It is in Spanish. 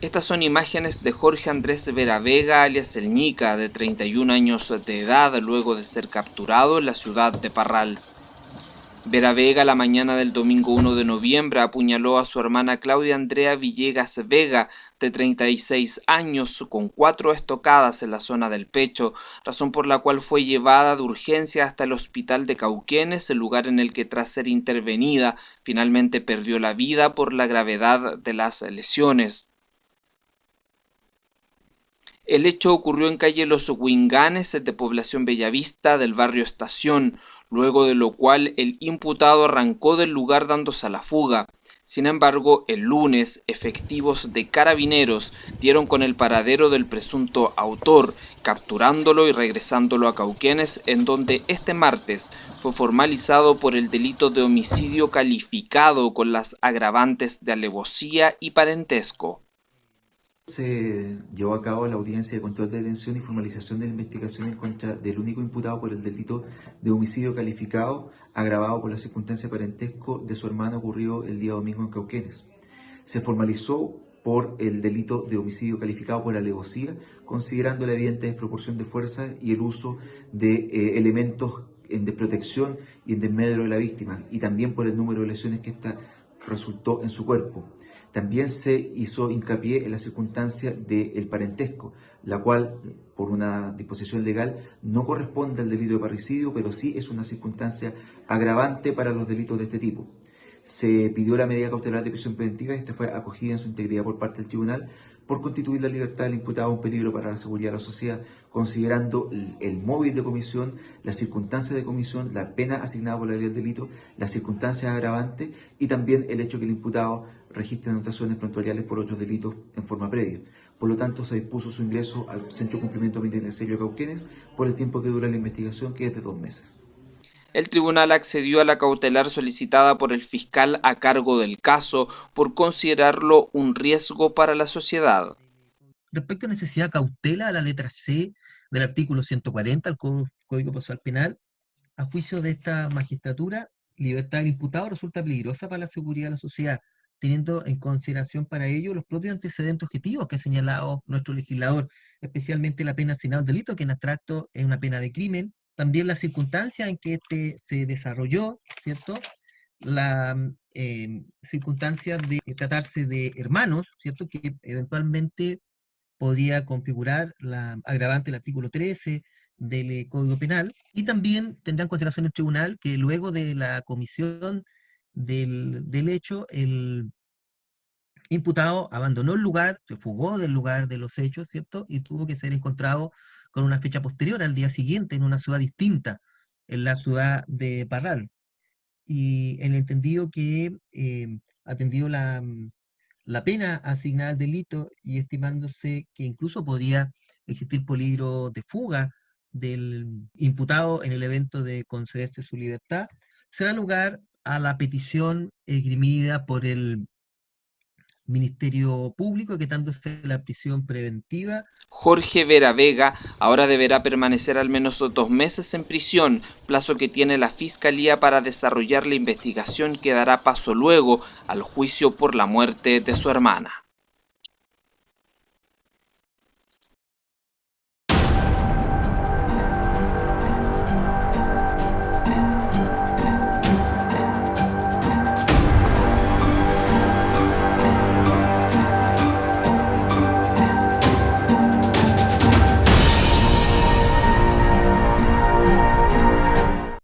Estas son imágenes de Jorge Andrés Vera Vega, alias El Ñica, de 31 años de edad, luego de ser capturado en la ciudad de Parral. Vera Vega la mañana del domingo 1 de noviembre apuñaló a su hermana Claudia Andrea Villegas Vega, de 36 años, con cuatro estocadas en la zona del pecho, razón por la cual fue llevada de urgencia hasta el hospital de Cauquenes, el lugar en el que tras ser intervenida finalmente perdió la vida por la gravedad de las lesiones. El hecho ocurrió en calle Los Huinganes de población Bellavista del barrio Estación, luego de lo cual el imputado arrancó del lugar dándose a la fuga. Sin embargo, el lunes, efectivos de carabineros dieron con el paradero del presunto autor, capturándolo y regresándolo a Cauquenes, en donde este martes fue formalizado por el delito de homicidio calificado con las agravantes de alevosía y parentesco se llevó a cabo la audiencia de control de detención y formalización de la investigación en contra del único imputado por el delito de homicidio calificado agravado por la circunstancia parentesco de su hermano ocurrido el día domingo en Cauquenes. Se formalizó por el delito de homicidio calificado por alevosía, considerando la evidente desproporción de fuerza y el uso de eh, elementos en desprotección y en desmedro de la víctima, y también por el número de lesiones que ésta resultó en su cuerpo. También se hizo hincapié en la circunstancia del parentesco, la cual, por una disposición legal, no corresponde al delito de parricidio, pero sí es una circunstancia agravante para los delitos de este tipo. Se pidió la medida cautelar de prisión preventiva y esta fue acogida en su integridad por parte del tribunal por constituir la libertad del imputado un peligro para la seguridad de la sociedad, considerando el, móvil de comisión, las circunstancias de comisión, la pena asignada por la ley del delito, las circunstancias agravantes y también el hecho que el imputado registre anotaciones prontuariales por otros delitos en forma previa. Por lo tanto, se dispuso su ingreso al Centro de Cumplimiento Penitenciario de Cauquenes por el tiempo que dura la investigación, que es de dos meses el tribunal accedió a la cautelar solicitada por el fiscal a cargo del caso por considerarlo un riesgo para la sociedad. Respecto a necesidad de cautela, a la letra C del artículo 140 del Código Procesal Penal, a juicio de esta magistratura, libertad del imputado resulta peligrosa para la seguridad de la sociedad, teniendo en consideración para ello los propios antecedentes objetivos que ha señalado nuestro legislador, especialmente la pena asignada al delito, que en abstracto es una pena de crimen, también las circunstancias en que este se desarrolló, ¿cierto? La eh, circunstancia de tratarse de hermanos, ¿cierto? Que eventualmente podría configurar la agravante del artículo 13 del eh, Código Penal, y también tendrá en consideración el tribunal que luego de la comisión del, del hecho, el imputado abandonó el lugar, se fugó del lugar de los hechos, ¿cierto? Y tuvo que ser encontrado con una fecha posterior al día siguiente en una ciudad distinta, en la ciudad de Parral. Y el entendido que eh, atendió la, la pena asignada al delito y estimándose que incluso podría existir peligro de fuga del imputado en el evento de concederse su libertad, se da lugar a la petición esgrimida por el Ministerio Público, quitándose la prisión preventiva. Jorge Vera Vega ahora deberá permanecer al menos dos meses en prisión, plazo que tiene la Fiscalía para desarrollar la investigación que dará paso luego al juicio por la muerte de su hermana.